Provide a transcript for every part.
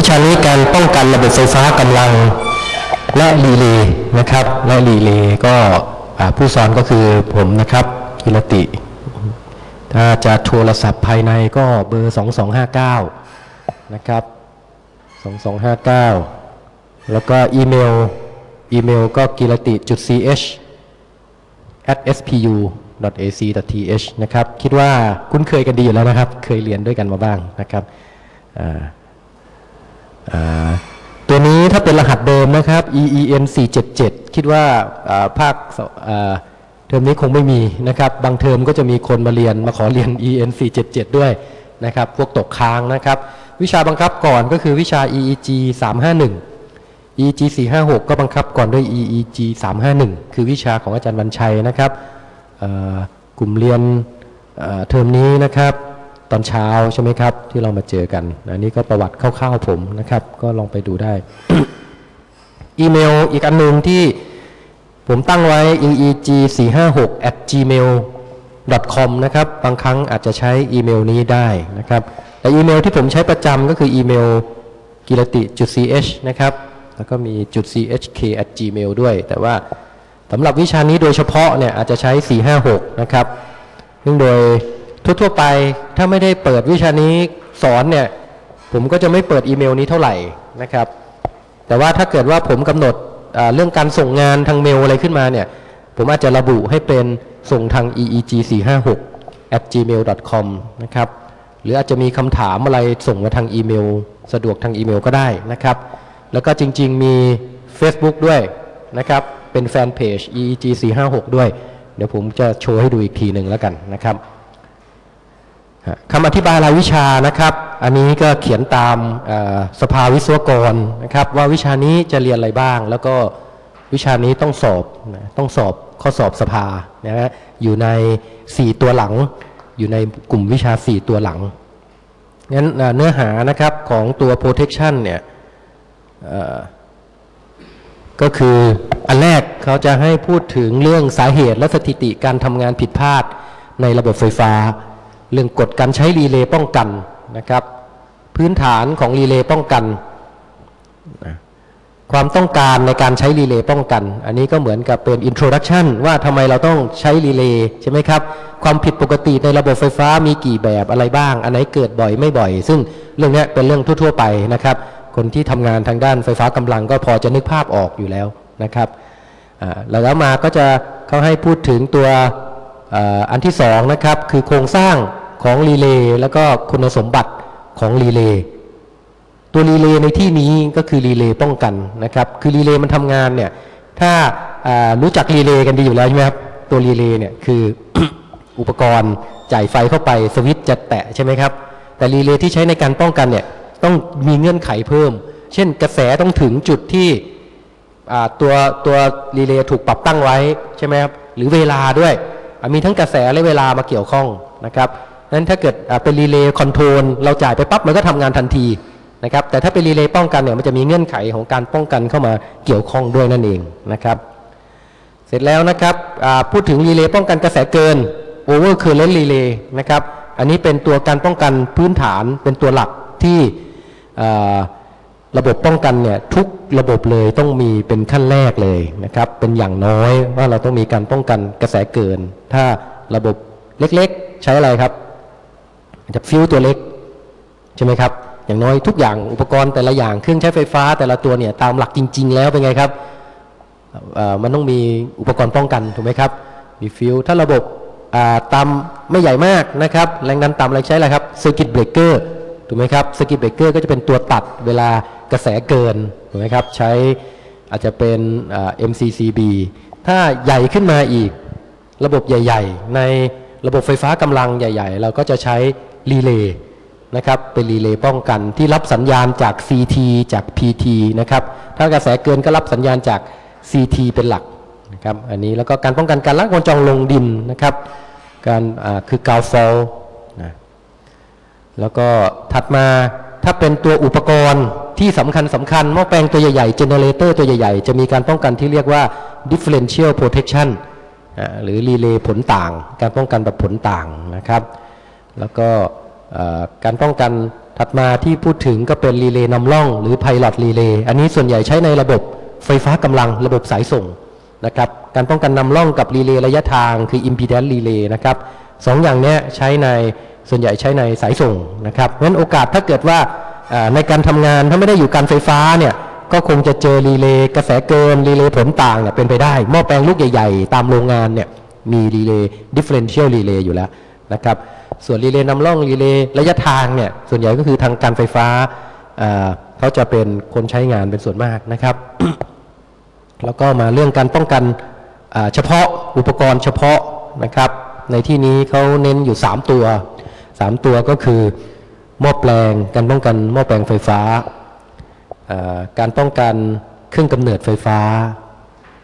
วิชานี้การป้องกันระบบไฟฟ้ากำลังและ relay นะครับ และ relay ก็ผู้สอนก็คือผมนะครับกิรติ ถ้าจะโทรศัพท์ภายในก็เบอร์ 2259 นะครับ 2259 แล้วก็อีเมล อีเมลก็กิรติจุด ch at spu ac th นะครับ คิดว่าคุ้นเคยกันดีอยู่แล้วนะครับ เคยเรียนด้วยกันมาบ้างนะครับอ่า ตัวนี้ถ้าเป็นรหัสเดิมนะครับ EEN 477 คิดว่าภาคเทอมนี้คงไม่มีนะครับ บางเทอมก็จะมีคนมาเรียนมาขอเรียน EN 477 ด้วยนะครับ พวกตกค้างนะครับ วิชาบังคับก่อนก็คือวิชา EEG 351 EEG 456 ก็บังคับก่อนด้วย EEG 351 คือวิชาของอาจารย์วันชัยนะครับกลุ่มเรียนเทอมนี้นะครับ ตอนเช้าใช่ไหมครับ ที่เรามาเจอกันอันนี้ก็ประวัติคร่าวๆผมนะครับ ก็ลองไปดูได้ อีเมลอีกอันหนึ่งที่ผมตั้งไว้ eeg 4 5 6 at gmail com นะครับ บางครั้งอาจจะใช้อีเมลนี้ได้นะครับ แต่อีเมลที่ผมใช้ประจำก็คืออีเมลกิรติจุด ch นะครับ แล้วก็มีจุด chk at gmail ด้วย แต่ว่าสำหรับวิชานี้โดยเฉพาะเนี่ยอาจจะใช้ 456 นะครับ ซึ่งโดย ทั่วๆไปถ้าไม่ได้เปิดวิชานี้สอนเนี่ย ผมก็จะไม่เปิดอีเมลนี้เท่าไหร่นะครับ แต่ว่าถ้าเกิดว่าผมกำหนดเรื่องการส่งงานทางเมลอะไรขึ้นมาเนี่ย ผมอาจจะระบุให้เป็นส่งทาง eeg 4 5 6 at gmail com นะครับ หรืออาจจะมีคำถามอะไรส่งมาทางอีเมล สะดวกทางอีเมลก็ได้นะครับ แล้วก็จริง ๆ มี Facebook ด้วยนะครับ เป็นแฟนเพจ eeg 4 5 6ด้วย เดี๋ยวผมจะโชว์ให้ดูอีกทีหนึ่งแล้วกันนะครับ คำอธิบายรายวิชานะครับ อันนี้ก็เขียนตามสภาวิศวกรนะครับ ว่าวิชานี้จะเรียนอะไรบ้าง แล้วก็วิชานี้ต้องสอบต้องสอบข้อสอบสภานะฮะอยู่ใน 4 ตัวหลัง อยู่ในกลุ่มวิชา 4 ตัวหลังงั้นเนื้อหานะครับของตัว protection เนี่ยก็คืออันแรกเขาจะให้พูดถึงเรื่องสาเหตุและสถิติการทำงานผิดพลาดในระบบไฟฟ้า เรื่องกฎการใช้รีเลย์ป้องกันนะครับ พื้นฐานของรีเลย์ป้องกันนะความต้องการในการใช้รีเลย์ป้องกัน อันนี้ก็เหมือนกับเป็น introduction ว่าทำไมเราต้องใช้รีเลย์ใช่ไหมครับ ความผิดปกติในระบบไฟฟ้ามีกี่แบบอะไรบ้าง อันไหนเกิดบ่อยไม่บ่อย ซึ่งเรื่องนี้เป็นเรื่องทั่ว ๆ ไปนะครับ คนที่ทำงานทางด้านไฟฟ้ากำลังก็พอจะนึกภาพออกอยู่แล้วนะครับแล้วมาก็จะเขาให้พูดถึงตัวอ่ออันที่สองนะครับ คือโครงสร้าง ของ relay แล้วก็คุณสมบัติของ relay ตัว relay ในที่นี้ก็คือ relay ป้องกันนะครับ คือ relay มันทำงานเนี่ย ถ้ารู้จัก relay กันดีอยู่แล้วใช่ไหมครับ ตัว relay เนี่ยคืออุปกรณ์จ่ายไฟเข้าไปสวิตช์จะแตะใช่ไหมครับ แต่ relay ที่ใช้ในการป้องกันเนี่ยต้องมีเงื่อนไขเพิ่ม เช่นกระแสต้องถึงจุดที่ตัวตัว relay ถูกปรับตั้งไว้ใช่ไหมครับ หรือเวลาด้วย มีทั้งกระแสและเวลามาเกี่ยวข้องนะครับ นั้นถ้าเกิดเป็น relay control เราจ่ายไปปั๊บมันก็ทำงานทันทีนะครับ แต่ถ้าเป็นรีเลย์ป้องกันเนี่ยมันจะมีเงื่อนไขของการป้องกันเข้ามาเกี่ยวข้องด้วยนั่นเองนะครับ เสร็จแล้วนะครับพูดถึงรีเลย์ป้องกันกระแสเกิน over current relay นะครับ อันนี้เป็นตัวการป้องกันพื้นฐานเป็นตัวหลักที่ระบบป้องกันเนี่ยทุกระบบเลยต้องมีเป็นขั้นแรกเลยนะครับ เป็นอย่างน้อยว่าเราต้องมีการป้องกันกระแสเกิน ถ้าระบบเล็กๆ ใช้อะไรครับ จะฟิวส์ตัวเล็กใช่ไหมครับ อย่างน้อยทุกอย่างอุปกรณ์แต่ละอย่างเครื่องใช้ไฟฟ้าแต่ละตัวเนี่ยตามหลักจริง ๆ แล้วเป็นไงครับมันต้องมีอุปกรณ์ป้องกันถูกไหมครับมีฟิวส์ถ้าระบบอ่าตามไม่ใหญ่มากนะครับ แรงดันต่ำอะไรใช้อะไรครับ circuit breaker ถูกไหมครับ circuit breaker ก็จะเป็นตัวตัดเวลากระแสเกินถูกไหมครับใช้อาจจะเป็น MCCB ถ้าใหญ่ขึ้นมาอีก ระบบใหญ่ ๆ ในระบบไฟฟ้ากำลังใหญ่ ๆ เราก็จะใช้ รีเลย์นะครับเป็นรีเลย์ป้องกันที่รับสัญญาณจาก CT จาก PT นะครับถ้ากระแสเกินก็รับสัญญาณจาก CT เป็นหลักนะครับอันนี้แล้วก็การป้องกันการลักวงจรลงดินนะครับการคือ ground fault นะแล้วก็ถัดมาถ้าเป็นตัวอุปกรณ์ที่สำคัญสำคัญหม้อแปลงตัวใหญ่ๆ generator ตัวใหญ่ๆ จะมีการป้องกันที่เรียกว่า differential protection อ่าหรือ relay ผลต่าง การป้องกันแบบผลต่างนะครับ แล้วก็การป้องกันถัดมาที่พูดถึงก็เป็นรีเลย์นำร่อง หรือไพลอตรีเลย์อันนี้ส่วนใหญ่ใช้ในระบบไฟฟ้ากำลังระบบสายส่งนะครับการป้องกันนำร่องกับรีเลย์ระยะทางคือ impedance relay นะครับสองอย่างนี้ใช้ในส่วนใหญ่ใช้ในสายส่งนะครับเพราะฉะนั้นโอกาสถ้าเกิดว่าอ่าในการทำงานถ้าไม่ได้อยู่การไฟฟ้าเนี่ยก็คงจะเจอรีเลย์กระแสเกินรีเลย์ผลต่างเนี่ยเป็นไปได้หม้อแปลงลูกใหญ่ ๆ ตามโรงงานเนี่ยมีรีเลย์ differential relay อยู่แล้วนะครับ ส่วนรีเลย์นำร่องรีเลย์ระยะทางเนี่ยส่วนใหญ่ก็คือทางการไฟฟ้าเขาจะเป็นคนใช้งานเป็นส่วนมากนะครับ แล้วก็มาเรื่องการป้องกันเฉพาะอุปกรณ์เฉพาะนะครับ ในที่นี้เขาเน้นอยู่ 3 ตัว 3 ตัวก็คือหม้อแปลงการป้องกันหม้อแปลงไฟฟ้าอ่าการป้องกันเครื่องกำเนิดไฟฟ้า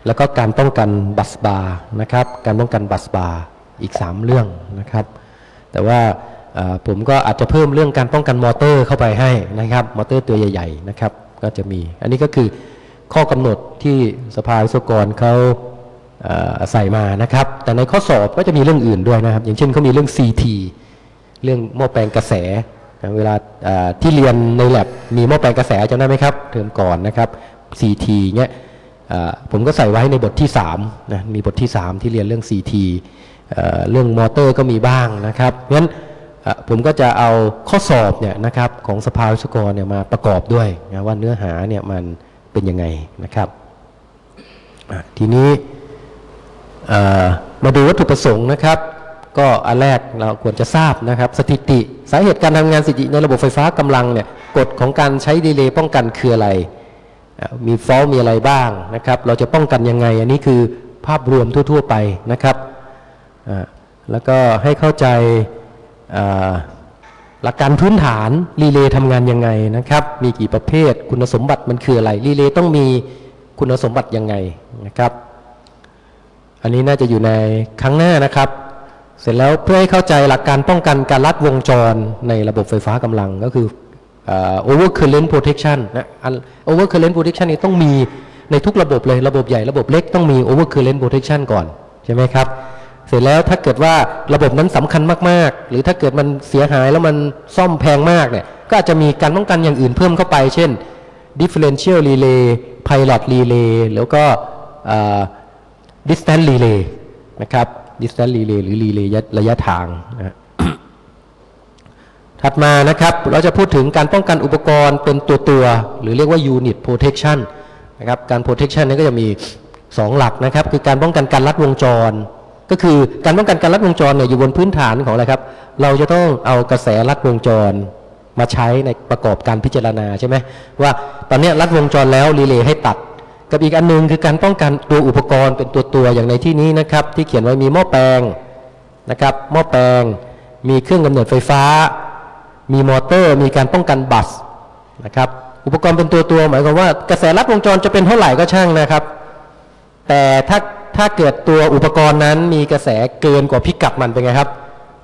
แล้วก็การป้องกันบัสบาร์นะครับ การป้องกันบัสบาร์อีก 3 เรื่องนะครับ แต่ว่าผมก็อาจจะเพิ่มเรื่องการป้องกันมอเตอร์เข้าไปให้นะครับ มอเตอร์ตัวใหญ่ๆนะครับ ก็จะมี อันนี้ก็คือข้อกำหนดที่สภาวิศวกรเขาใส่มานะครับ แต่ในข้อสอบก็จะมีเรื่องอื่นด้วยนะครับ อย่างเช่นเขามีเรื่อง CT เรื่องหม้อแปลงกระแส เวลาที่เรียนในแลบมีหม้อแปลงกระแสจำได้ไหมครับ เทอมก่อนนะครับ CT เนี้ยผมก็ใส่ไว้ในบทที่3นะ มีบทที่ 3 ที่เรียนเรื่อง CT เรื่องมอเตอร์ก็มีบ้างนะครับเพราะฉะนั้นผมก็จะเอาข้อสอบเนี่ยนะครับของสภาวิศวกรเนี่ยมาประกอบด้วยนะว่าเนื้อหาเนี่ยมันเป็นยังไงนะครับทีนี้มาดูวัตถุประสงค์นะครับ ก็อันแรกเราควรจะทราบนะครับ สถิติสาเหตุการทำงานสถิติในระบบไฟฟ้ากำลังเนี่ยกฎของการใช้รีเลย์ป้องกันคืออะไร มี fault มีอะไรบ้างนะครับ เราจะป้องกันยังไง อันนี้คือภาพรวมทั่ว ๆ ไปนะครับ แล้วก็ให้เข้าใจหลักการพื้นฐานรีเลย์ทำงานยังไงนะครับ มีกี่ประเภทคุณสมบัติมันคืออะไรรีเลย์ต้องมีคุณสมบัติยังไงนะครับ อันนี้น่าจะอยู่ในครั้งหน้านะครับ เสร็จแล้วเพื่อให้เข้าใจหลักการป้องกันการลัดวงจรในระบบไฟฟ้ากำลังก็คือเอ่อ over current protection นะอัน over current protection นี้ต้องมีในทุกระบบเลยระบบใหญ่ระบบเล็กต้องมี over current protection ก่อน ใช่ไหมครับ เสร็จแล้วถ้าเกิดว่าระบบนั้นสำคัญมากๆ หรือถ้าเกิดมันเสียหายแล้วมันซ่อมแพงมากเนี่ยก็อาจจะมีการป้องกันอย่างอื่นเพิ่มเข้าไป เช่น differential relay pilot relay แล้วก็ distance relay นะครับ distance relay หรือ relay ระยะทางนะถัดมานะครับเราจะพูดถึงการป้องกันอุปกรณ์เป็นตัวตัวๆหรือเรียกว่า unit protection นะครับการ protection นี้ก็จะมี 2 หลักนะครับ คือการป้องกันการลัดวงจร ก็คือการป้องกันการลัดวงจรเนี่ยอยู่บนพื้นฐานของอะไรครับ เราจะต้องเอากระแสลัดวงจรมาใช้ในประกอบการพิจารณาใช่ไหมว่าตอนนี้ลัดวงจรแล้วรีเลย์ให้ตัด กับอีกอันหนึงคือการป้องกันตัวอุปกรณ์เป็นตัวตัวอย่างในที่นี้นะครับ ที่เขียนไว้มีหม้อแปลงนะครับหม้อแปลง มีเครื่องกำเนิดไฟฟ้า มีมอเตอร์ มีการป้องกันบัสนะครับอุปกรณ์เป็นตัวตัวหมายความว่ากระแสลัดวงจรจะเป็นเท่าไหร่ก็ช่างนะครับ แต่ถ้า ถ้าเกิดตัวอุปกรณ์นั้นมีกระแสเกินกว่าพิกัดมันเป็นไงครับ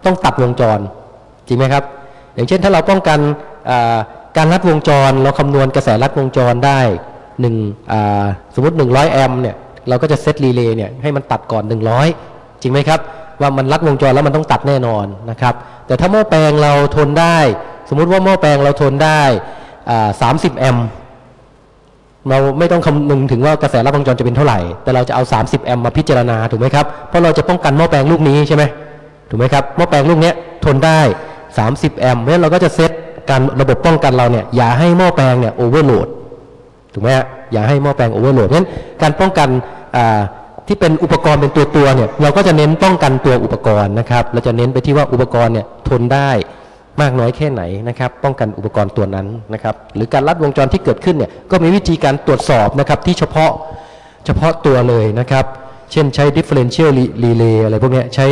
ต้องตัดวงจรจริงไหมครับ อย่างเช่นถ้าเราป้องกันการลัดวงจร เราคำนวณกระแสลัดวงจรได้หนึ่งสมมติ 100 แอมป์เนี่ยเราก็จะเซตรีเลย์เนี่ยให้มันตัดก่อน 100 จริงไหมครับ ว่ามันลัดวงจรแล้วมันต้องตัดแน่นอนนะครับแต่ถ้าหม้อแปลงเราทนได้ สมมุติว่าหม้อแปลงเราทนได้ 30 แอมป์ เราไม่ต้องคำนึงถึงว่ากระแสรับวงจรจะเป็นเท่าไหร่ แต่เราจะเอา 30 แอมป์มาพิจารณาถูกไหมครับ เพราะเราจะป้องกันหม้อแปลงลูกนี้ใช่ไหมถูกไหมครับหม้อแปลงลูกเนี้ยทนได้ 30 แอมป์เพราะฉะนั้นเราก็จะเซตการระบบป้องกันเราเนี่ยอย่าให้หม้อแปลงเนี่ยโอเวอร์โหลดถูกไหมอย่าให้หม้อแปลงโอเวอร์โหลดเพราะฉะนั้นการป้องกันอ่าที่เป็นอุปกรณ์เป็นตัวตัวๆเนี่ยเราก็จะเน้นป้องกันตัวอุปกรณ์นะครับเราจะเน้นไปที่ว่าอุปกรณ์เนี่ยทนได้ มากน้อยแค่ไหนนะครับ ป้องกันอุปกรณ์ตัวนั้นนะครับ หรือการลัดวงจรที่เกิดขึ้นเนี่ยก็มีวิธีการตรวจสอบนะครับที่เฉพาะเฉพาะตัวเลยนะครับ เช่นใช้ differential relay อะไรพวกนี้ใช้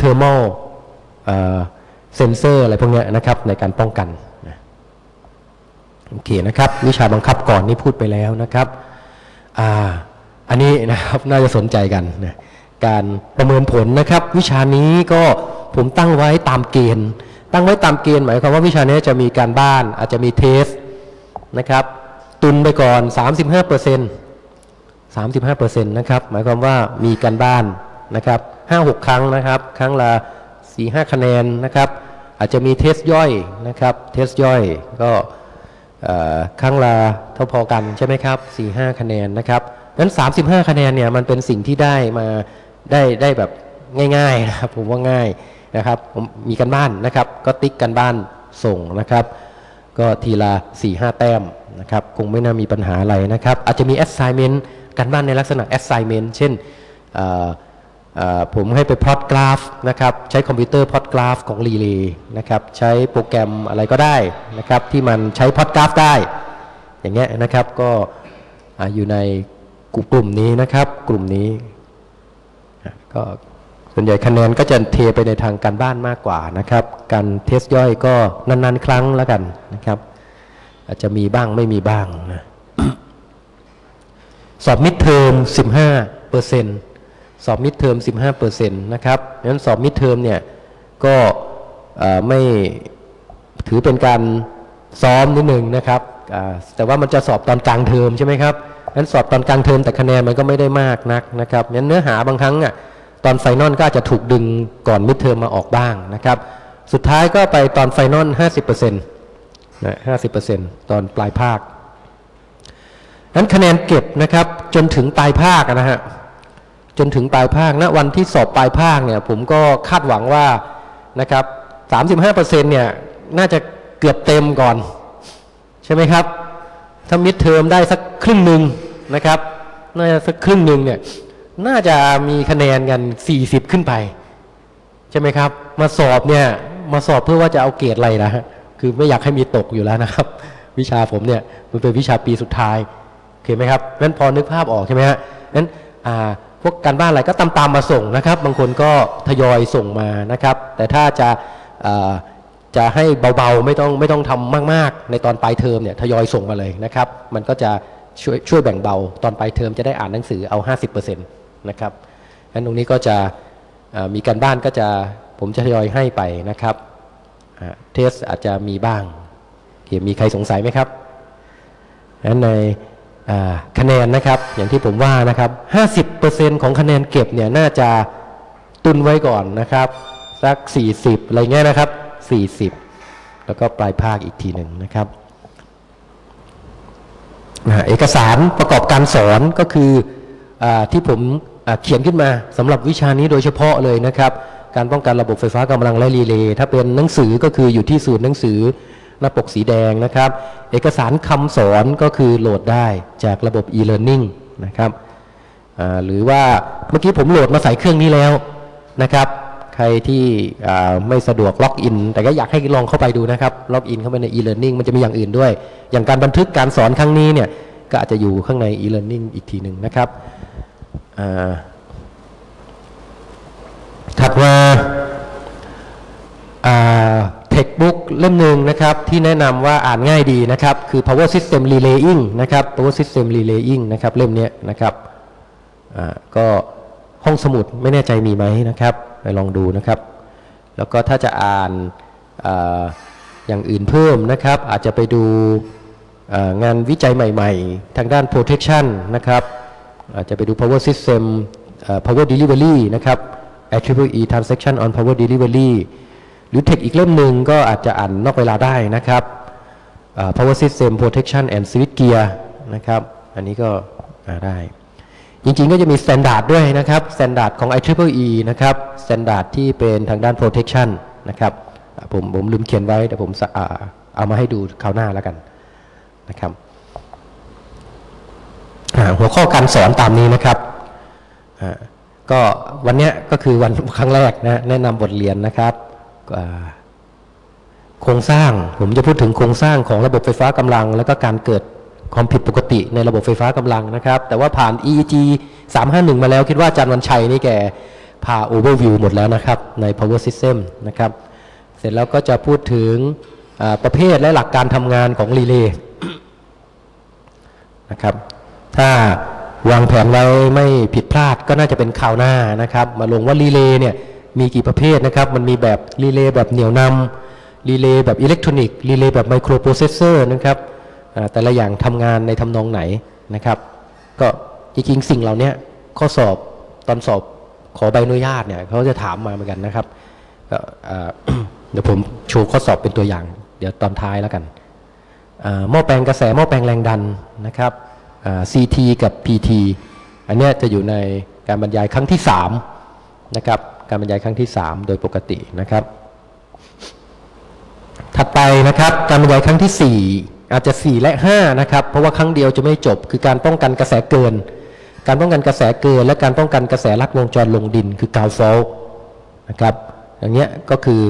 thermal เซนเซอร์อะไรพวกนี้นะครับในการป้องกันโอเคนะครับวิชาบังคับก่อนนี่พูดไปแล้วนะครับอ่าอันนี้นะครับน่าจะสนใจกันนะการประเมินผลนะครับ วิชานี้ก็ผมตั้งไว้ตามเกณฑ์ ตั้งไว้ตามเกณฑ์หมายความว่าวิชานี้จะมีการบ้านอาจจะมีเทสนะครับ ตุนไปก่อน 35เปอร์เซ็นต์35เปอร์เซ็นต์นะครับ หมายความว่ามีการบ้านนะครับ5-6 ครั้งนะครับ ครั้งละ 4-5 คะแนนนะครับ อาจจะมีเทสย่อยนะครับ เทสย่อยก็ครั้งละเท่าพอกันใช่ไหมครับ4-5 คะแนนนะครับนั้น 35 คะแนนเนี่ยมันเป็นสิ่งที่ได้มาได้ได้แบบง่ายๆนะครับผมว่าง่าย นะครับผมมีกันบ้านนะครับ ก็ติ๊กกันบ้านส่งนะครับ ก็ทีละ4-5แต้มนะครับ คงไม่น่ามีปัญหาอะไรนะครับ อาจจะมี assignment กันบ้านในลักษณะ assignment เช่นผมให้ไปพลอตกราฟนะครับ ใช้คอมพิวเตอร์พลอตกราฟของรีเลย์นะครับ ใช้โปรแกรมอะไรก็ได้นะครับ ที่มันใช้พลอตกราฟได้ อย่างเงี้ยนะครับก็ออยู่ในกลุ่มนี้นะครับ กลุ่มนี้ก็ ส่วนใหญ่คะแนนก็จะเทไปในทางการบ้านมากกว่านะครับ การ test ย่อยก็นานๆ ครั้งแล้วกันนะครับ อาจจะมีบ้างไม่มีบ้างนะสอบ midterm 15เปอร์เซ็นต์สอบ midterm 15เปอร์เซ็นต์นะครับงั้นสอบ midterm เนี่ยก็ไม่ถือเป็นการซ้อมนิดหนึ่งนะครับแต่ว่ามันจะสอบตอนกลางเทอมใช่ไหมครับงั้นสอบตอนกลางเทอมแต่คะแนนมันก็ไม่ได้มากนักนะครับงั้นเนื้อหาบางครั้งอะ ตอน final ก็อาจจะถูกดึงก่อน midterm มาออกบ้างนะครับ สุดท้ายก็ไปตอน final 50%นะ50%ตอนปลายภาคนั้นคะแนนเก็บนะครับจนถึงปลายภาคนะฮะจนถึงปลายภาคณวันที่สอบปลายภาคเนี่ยผมก็คาดหวังว่านะครับ35%เนี่ยน่าจะเกือบเต็มก่อน ใช่ไหมครับ ถ้ามิดเทอมได้สักครึ่งหนึ่งนะครับ น่าจะสักครึ่งหนึ่งเนี่ย น่าจะมีคะแนนกัน40ขึ้นไป ใช่ไหมครับ มาสอบเนี่ย มาสอบเพื่อว่าจะเอาเกรดอะไรนะฮะคือไม่อยากให้มีตกอยู่แล้วนะครับ วิชาผมเนี่ยมันเป็นวิชาปีสุดท้ายโอเคไหมครับนั้นพอนึกภาพออกใช่ไหมฮะนั้นอ่าพวกการบ้านอะไรก็ตามตามๆมาส่งนะครับ บางคนก็ทยอยส่งมานะครับ แต่ถ้าจะาจะให้เบาๆไม่ต้องไม่ต้องทำมากๆ ในตอนปลายเทอมเนี่ยทยอยส่งมาเลยนะครับ มันก็จะช่วยช่วยแบ่งเบาตอนปลายเทอมจะได้อ่านหนังสือเอา 50% นะครับงั้นตรงนี้ก็จะมีการบ้านก็จะผมจะทยอยให้ไปนะครับเทสอาจจะมีบ้างโอเคมีใครสงสัยไหมครับนั้นในคะแนนนะครับอย่างที่ผมว่านะครับ 50%ของคะแนนเก็บเนี่ยน่าจะตุนไว้ก่อนนะครับสัก 40 อะไรเงี้ยนะครับ 40 แล้วก็ปลายภาคอีกทีหนึ่งนะครับเอกสารประกอบการสอนก็คืออที่ผม เขียนขึ้นมาสำหรับวิชานี้โดยเฉพาะเลยนะครับ การป้องกันระบบไฟฟ้ากำลังและรีเลย์ถ้าเป็นหนังสือก็คืออยู่ที่ศูนย์หนังสือหน้าปกสีแดงนะครับ เอกสารคำสอนก็คือโหลดได้จากระบบ e-learning นะครับหรือว่าเมื่อกี้ผมโหลดมาใส่เครื่องนี้แล้วนะครับ ใครที่ไม่สะดวกล็อกอิน แต่ก็อยากให้ลองเข้าไปดูนะครับล็อกอินเข้าไปใน e-learning มันจะมีอย่างอื่นด้วย อย่างการบันทึกการสอนครั้งนี้เนี่ยก็อาจจะอยู่ข้างใน e-learning อีกทีหนึ่งนะครับ ถัดมาเทคบุ๊กเล่มหนึ่งนะครับ ที่แนะนำว่าอ่านง่ายดีนะครับ คือ power system relaying นะครับ power system relaying นะครับ เล่มนี้นะครับอ่าก็ห้องสมุดไม่แน่ใจมีไหมนะครับ ไปลองดูนะครับ แล้วก็ถ้าจะอ่านอาอย่างอื่นเพิ่มนะครับ อาจจะไปดูอ่างานวิจัยใหม่ ๆ ทางด้าน protection นะครับ อาจจะไปดู power system power delivery นะครับ IEEE transaction on power delivery หรือเทคอีกเล่มหนึ่งก็อาจจะอ่านนอกเวลาได้นะครับ power system protection and switch gear นะครับ อันนี้ก็ได้ จริงๆก็จะมี standard ด้วยนะครับ standard ของ IEEE นะครับ standard ที่เป็นทางด้าน protection นะครับ ผมผมลืมเขียนไว้แต่ผมเอามาให้ดูคราวหน้าแล้วกันนะครับ หัวข้อการสอนตามนี้นะครับก็วันนี้ก็คือวันครั้งแรกนะแนะนำบทเรียนนะครับโครงสร้างผมจะพูดถึงโครงสร้างของระบบไฟฟ้ากำลัง แล้วก็การเกิดความผิดปกติในระบบไฟฟ้ากำลังนะครับ แต่ว่าผ่าน EEG 351 มาแล้วคิดว่าอาจารย์วันชัยนี่แกพา overview หมดแล้วนะครับใน power system นะครับ เสร็จแล้วก็จะพูดถึงประเภทและหลักการทำงานของรีเลย์นะครับ ถ้าวางแผนไว้ไม่ผิดพลาดก็น่าจะเป็นข่าวหน้านะครับ มาลงว่ารีเลย์เนี่ยมีกี่ประเภทนะครับ มันมีแบบรีเลย์แบบเหนี่ยวนำรีเลย์แบบอิเล็กทรอนิกส์รีเลย์แบบไมโครโปรเซสเซอร์นะครับแต่ละอย่างทำงานในทำนองไหนนะครับ ก็จริงๆสิ่งเหล่านี้ข้อสอบตอนสอบขอใบอนุญาตเนี่ยเขาจะถามมาเหมือนกันนะครับเดี๋ยวผมโชว์ข้อสอบเป็นตัวอย่าง เดี๋ยวตอนท้ายแล้วกันอ่าหม้อแปลงกระแสหม้อแปลงแรงดันนะครับ CT กับ PT อันนี้จะอยู่ในการบรรยายครั้งที่3นะครับการบรรยายครั้งที่ 3 โดยปกตินะครับ ถัดไปนะครับการบรรยายครั้งที่ 4 อาจจะ 4 และ 5 นะครับ เพราะว่าครั้งเดียวจะไม่จบ คือการป้องกันกระแสเกิน การป้องกันกระแสเกิน และการป้องกันกระแสลัดวงจรลงดิน คือกาวฟอลนะครับอย่างเงี้ยก็คือ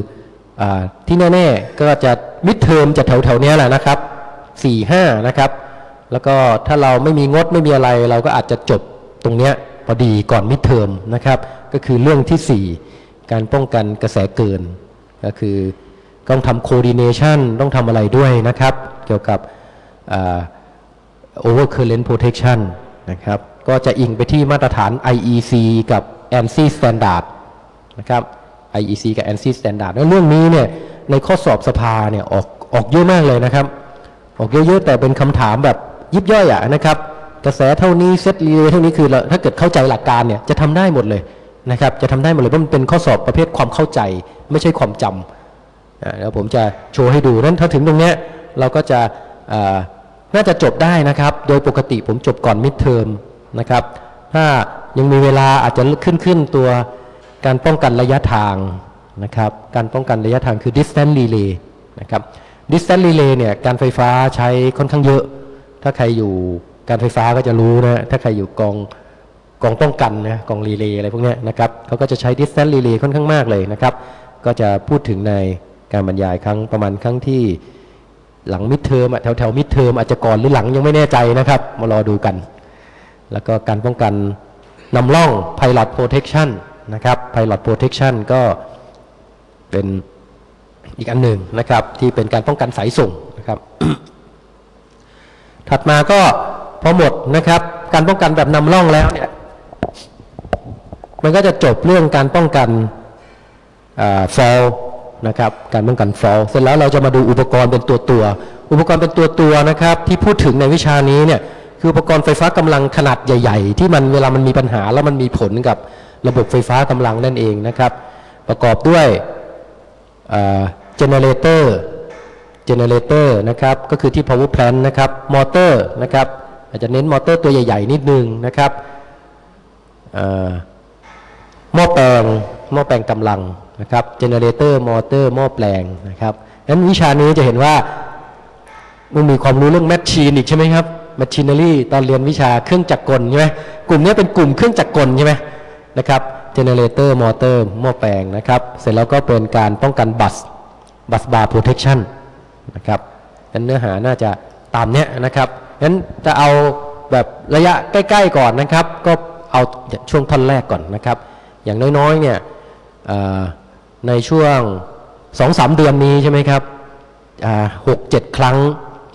อที่แน่ๆก็จะมิดเทอมจะแถวๆนี้แหละนะครับ4 5นะครับ แล้วก็ถ้าเราไม่มีงดไม่มีอะไร เราก็อาจจะจบตรงเนี้ยพอดีก่อนมิดเทอมนะครับ ก็คือเรื่องที่ 4 การป้องกันกระแสเกิน ก็คือต้องทำ coordination ต้องทำอะไรด้วยนะครับ เกี่ยวกับโอ่า overcurrent protection นะครับ ก็จะอิงไปที่มาตรฐาน IEC กับ ANSI standard นะครับ IEC กับ ANSI standard แล้วเรื่องนี้เนี่ยในข้อสอบสภาเนี่ยออกออกเยอะมากเลยนะครับ ออกเยอะๆแต่เป็นคำถามแบบ ยิบย่อยอะนะครับ กระแสเท่านี้เซตรีเลย์เท่านี้คือถ้าเกิดเข้าใจหลักการเนี่ยจะทำได้หมดเลยนะครับ จะทำได้หมดเลยเพราะมันเป็นข้อสอบประเภทความเข้าใจ ไม่ใช่ความจำอ่าแล้วผมจะโชว์ให้ดูนั้นถ้าถึงตรงเนี้ยเราก็จะน่าจะจบได้นะครับ โดยปกติผมจบก่อน midterm นะครับ ถ้ายังมีเวลาอาจจะขึ้นขึ้นตัวการป้องกันระยะทางนะครับ การป้องกันระยะทางคือ distance relay นะครับ distance relay เนี่ยการไฟฟ้าใช้ค่อนข้างเยอะ ถ้าใครอยู่การไฟฟ้าก็จะรู้นะ ถ้าใครอยู่กองกองป้องกันนะกองรีเลย์อะไรพวกนี้นะครับเขาก็จะใช้ distance relay ค่อนข้างมากเลยนะครับ ก็จะพูดถึงในการบรรยายครั้งประมาณครั้งที่หลังมิดเทอมแถวแถวมิดเทอมอาจจะก่อนหรือหลังยังไม่แน่ใจนะครับ มารอดูกัน แล้วก็การป้องกันนำร่อง pilot protection นะครับ pilot protection ก็เป็นอีกอันหนึ่งนะครับ ที่เป็นการป้องกันสายส่งนะครับ ถัดมาก็พอหมดนะครับ การป้องกันแบบนำร่องแล้วเนี่ยมันก็จะจบเรื่องการป้องกันฟอลนะครับการป้องกันฟอลเสร็จแล้วเราจะมาดูอุปกรณ์เป็นตัวตัว อุปกรณ์เป็นตัวตัวนะครับ ที่พูดถึงในวิชานี้เนี่ยคืออุปกรณ์ไฟฟ้ากำลังขนาดใหญ่ ๆ ที่มันเวลามันมีปัญหาแล้วมันมีผลกับระบบไฟฟ้ากำลังนั่นเองนะครับ ประกอบด้วย generator generator นะครับ ก็คือที่ power plant นะครับมอเตอร์นะครับ อาจจะเน้นมอเตอร์ตัวใหญ่ๆ นิดนึงนะครับเอ่อหม้อแปลงหม้อแปลงกำลังนะครับ generator มอเตอร์หม้อแปลงนะครับนั้นวิชานี้จะเห็นว่ามันมีความรู้เรื่อง machine อีกใช่ไหมครับแมชชีน n รีตอนเรียนวิชาเครื่องจักรกลใช่ไหมกลุ่มนี้เป็นกลุ่มเครื่องจักรกลใช่ไหมนะครับ generator มอเตอร์หม้อแปลงนะครับ เสร็จแล้วก็เป็นการป้องกัน bus busbar protection นะครับนั้นเนื้อหาน่าจะตามเนี้ยนะครับงั้นจะเอาแบบระยะใกล้ ๆ ก่อนนะครับ ก็เอาช่วงท่อนแรกก่อนนะครับ อย่างน้อยๆเนี่ยในช่วงสองสามเดือนนี้ใช่ไหมครับหกเจ็ดครั้ง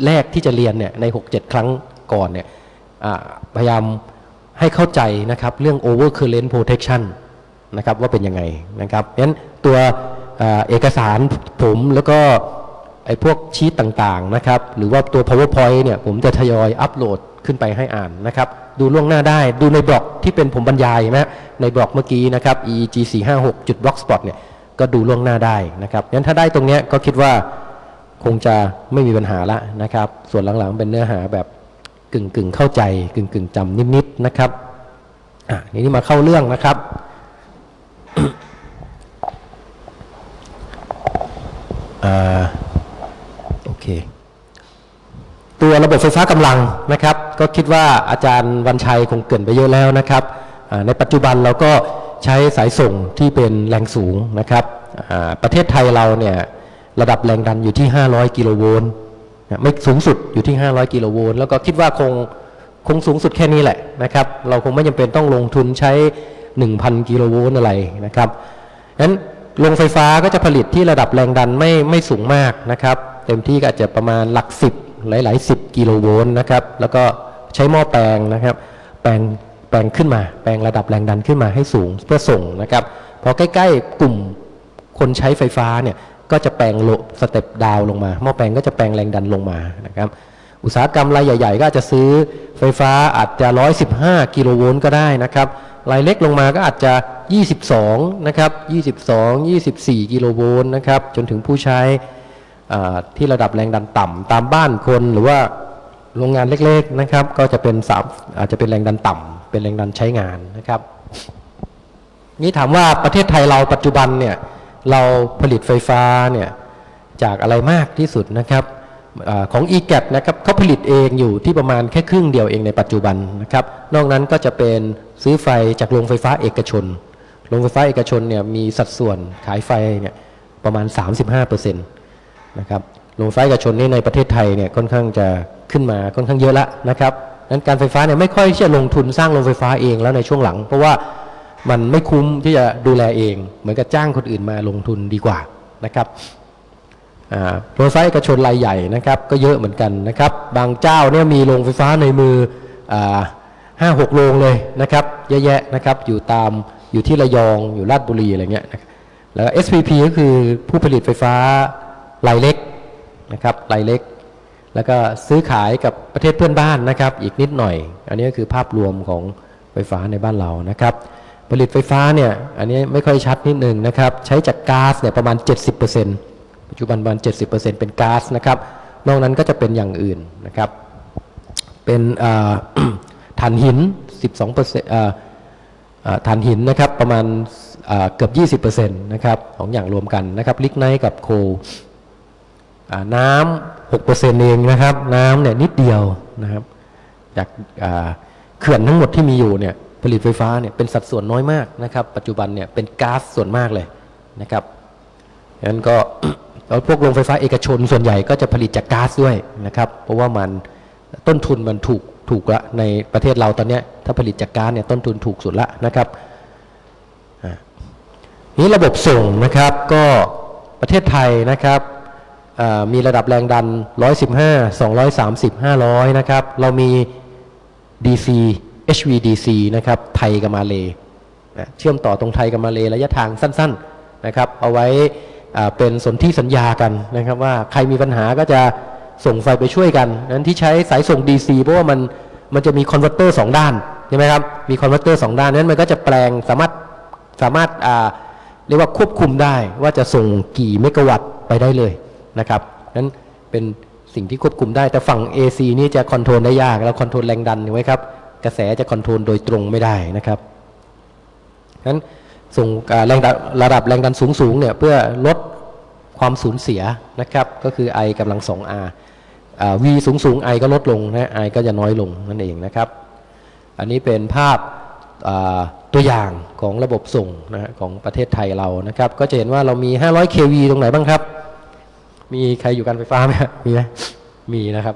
แรกที่จะเรียนเนี่ยในหกเจ็ดครั้งก่อนเนี่ยพยายามให้เข้าใจนะครับเรื่อง overcurrent protection นะครับว่าเป็นยังไงนะครับงั้นตัวอเอกสารผมแล้วก็ ไอ้พวกชีตต่างๆนะครับ หรือว่าตัว powerpoint เนี่ยผมจะทยอยอัปโหลดขึ้นไปให้อ่านนะครับ ดูล่วงหน้าได้ดูในบล็อกที่เป็นผมบรรยายนะในบล็อกเมื่อกี้นะครับ eeg 4 5 6จุด blogspot เนี่ยก็ดูล่วงหน้าได้นะครับงั้นถ้าได้ตรงเนี้ยก็คิดว่าคงจะไม่มีปัญหาละนะครับ ส่วนหลังๆเป็นเนื้อหาแบบกึ่งกึ่งๆเข้าใจกึ่งกึ่งๆจำนิดๆนะครับอะนี้มาเข้าเรื่องนะครับ อ่าโอ เค ตัวระบบไฟฟ้ากำลังนะครับ ก็คิดว่าอาจารย์วันชัยคงเกริ่นไปเยอะแล้วนะครับ ในปัจจุบันเราก็ใช้สายส่งที่เป็นแรงสูงนะครับ ประเทศไทยเราเนี่ยระดับแรงดันอยู่ที่ 500 กิโลโวลต์ไม่สูงสุดอยู่ที่ 500 กิโลโวลต์แล้วก็คิดว่าคงคงสูงสุดแค่นี้แหละนะครับ เราคงไม่จำเป็นต้องลงทุนใช้ 1,000 กิโลโวลต์อะไรนะครับนั้นโรงไฟฟ้าก็จะผลิตที่ระดับแรงดันไม่ไม่สูงมากนะครับ เต็มที่ก็อาจจะประมาณหลักสิบหลายๆสิบกิโลโวลต์นะครับ แล้วก็ใช้หม้อแปลงนะครับ แปลงแปลงขึ้นมา แปลงระดับแรงดันขึ้นมาให้สูงเพื่อส่งนะครับพอใกล้ ๆ กลุ่มคนใช้ไฟฟ้าเนี่ยก็จะแปลงลด step down ลงมาหม้อแปลงก็จะแปลงแรงดันลงมานะครับ อุตสาหกรรมรายใหญ่ ๆ ก็อาจจะซื้อไฟฟ้าอาจจะ 115 กิโลโวลต์ก็ได้นะครับรายเล็กลงมาก็อาจจะ 22 นะครับ 22 24 กิโลโวลต์นะครับ จนถึงผู้ใช้ ที่ระดับแรงดันต่ำตามบ้านคนหรือว่าโรงงานเล็กๆนะครับ ก็จะเป็นสามอาจจะเป็นแรงดันต่ำเป็นแรงดันใช้งานนะครับ นี่ถามว่าประเทศไทยเราปัจจุบันเนี่ยเราผลิตไฟฟ้าเนี่ยจากอะไรมากที่สุดนะครับอของ e g a t นะครับเขาผลิตเองอยู่ที่ประมาณแค่ครึ่งเดียวเองในปัจจุบันนะครับ นอกนั้นก็จะเป็นซื้อไฟจากโรงไฟฟ้าเอกชน โรงไฟฟ้าเอกชนเนี่ยมีสัดส่วนขายไฟเนี่ยประมาณ 35% นะครับโรงไฟฟ้าเอกชนนี่ในประเทศไทยเนี่ยค่อนข้างจะขึ้นมาค่อนข้างเยอะแล้วนะครับนั้นการไฟฟ้าเนี่ยไม่ค่อยที่จะลงทุนสร้างโรงไฟฟ้าเองแล้วในช่วงหลัง เพราะว่ามันไม่คุ้มที่จะดูแลเอง เหมือนกับจ้างคนอื่นมาลงทุนดีกว่านะครับโรงไฟฟ้าเอกชนรายใหญ่นะครับก็เยอะเหมือนกันนะครับ บางเจ้าเนี่ยมีโรงไฟฟ้าในมือห้าหกโรงเลยนะครับเยอะแยะนะครับอยู่ตามอยู่ที่ระยองอยู่ราชบุรีอะไรเงี้ยแล้ว SPP ก็คือผู้ผลิตไฟฟ้า รายเล็กนะครับรายเล็ก แล้วก็ซื้อขายกับประเทศเพื่อนบ้านนะครับ อีกนิดหน่อย อันนี้ก็คือภาพรวมของไฟฟ้าในบ้านเรานะครับ ผลิตไฟฟ้าเนี่ยอันนี้ไม่ค่อยชัดนิดนึงนะครับ ใช้จากก๊าซเนี่ยประมาณ 70%ปัจจุบันประมาณ70%เป็นก๊าซนะครับ นอกนั้นก็จะเป็นอย่างอื่นนะครับ เป็นถ่านหิน 12%อ่าอ่าถ่านหินนะครับประมาณอ่าเกือบ 20%นะครับของอย่างรวมกันนะครับลิกไนท์กับโค ลอ่าน้ำ6%เองนะครับน้ำเนี่ยนิดเดียวนะครับจากเขื่อนทั้งหมดที่มีอยู่เนี่ยผลิตไฟฟ้าเนี่ยเป็นสัดส่วนน้อยมากนะครับ ปัจจุบันเนี่ยเป็นก๊าซส่วนมากเลยนะครับดังนั้นก็แล้วพวกโรงไฟฟ้าเอกชนส่วนใหญ่ก็จะผลิตจากก๊าซด้วยนะครับ เพราะว่ามันต้นทุนมันถูกถูกละในประเทศเราตอนนี้ถ้าผลิตจากก๊าซเนี่ยต้นทุนถูกสุดละนะครับนี้ระบบส่งนะครับก็ประเทศไทยนะครับ มีระดับแรงดัน 115 230 500 นะครับ เรามี DC HVDC นะครับ ไทยกับมาเลนะเชื่อมต่อตรงไทยกับมาเลระยะทางสั้น ๆ นะครับ เอาไว้เป็นสนธิสัญญากันนะครับ ว่าใครมีปัญหาก็จะส่งไฟไปช่วยกัน นั้นที่ใช้สายส่ง DC เพราะว่ามันมันจะมี converter สองด้านใช่ไหมครับ มี converter สองด้านนั้นมันก็จะแปลงสามารถสามารถเรียกว่าควบคุมได้ว่าจะส่งกี่เมกะวัตต์ไปได้เลย นะครับนั้นเป็นสิ่งที่ควบคุมได้ แต่ฝั่ง AC นี่จะ control ได้ยากแล้ว control แรงดันไว้ครับ กระแสจะ control โดยตรงไม่ได้นะครับนั้นส่งแรงดันระดับแรงดันสูงๆเนี่ยเพื่อลดความสูญเสียนะครับ ก็คือ I กำลัง 2R อ่า V สูงสูง I ก็ลดลงนะ I ก็จะน้อยลงนั่นเองนะครับ อันนี้เป็นภาพตัวอย่างของระบบส่งนะของประเทศไทยเรานะครับ ก็จะเห็นว่าเรามี 500 kV ตรงไหนบ้างครับ มีใครอยู่การไฟฟ้าไหมมีไหมมีนะครับ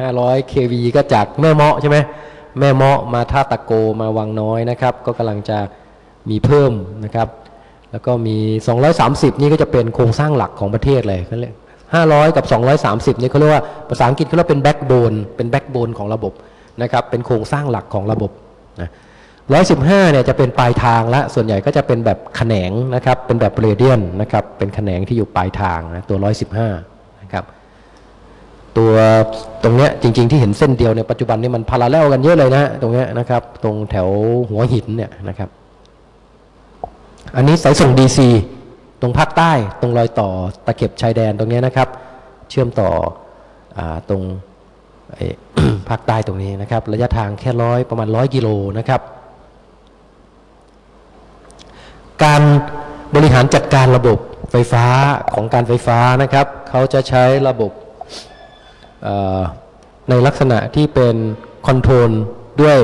ห้าร้อย kV ก็จากแม่เมาะใช่ไหมแม่เมาะมาท่าตะโกมาวังน้อยนะครับ ก็กำลังจะมีเพิ่มนะครับ แล้วก็มี 230 นี่ก็จะเป็นโครงสร้างหลักของประเทศเลยเขาเรียก500 กับ 230 นี่เขาเรียกว่าภาษาอังกฤษเขาเรียกเป็น backbone เป็น backbone ของระบบนะครับ เป็นโครงสร้างหลักของระบบนะ 115เนี่ยจะเป็นปลายทางละส่วนใหญ่ก็จะเป็นแบบแขนงนะครับ เป็นแบบ radial นะครับ เป็นแขนงที่อยู่ปลายทางนะตัว115นะครับ ตัวตรงเนี้ยจริง ๆ ที่เห็นเส้นเดียวในปัจจุบันนี้มัน parallel กันเยอะเลยนะตรงเนี้ยนะครับ ตรงแถวหัวหินเนี่ยนะครับ อันนี้สายส่ง DC ตรงภาคใต้ตรงรอยต่อตะเข็บชายแดนตรงเนี้ยนะครับ เชื่อมต่ออตรงภาคใต้ตรงนี้นะครับ ระยะทางแค่ร้อยประมาณร้อยกิโลนะครับ การบริหารจัดการระบบไฟฟ้าของการไฟฟ้านะครับ เขาจะใช้ระบบในลักษณะที่เป็นคอนโทรลด้วย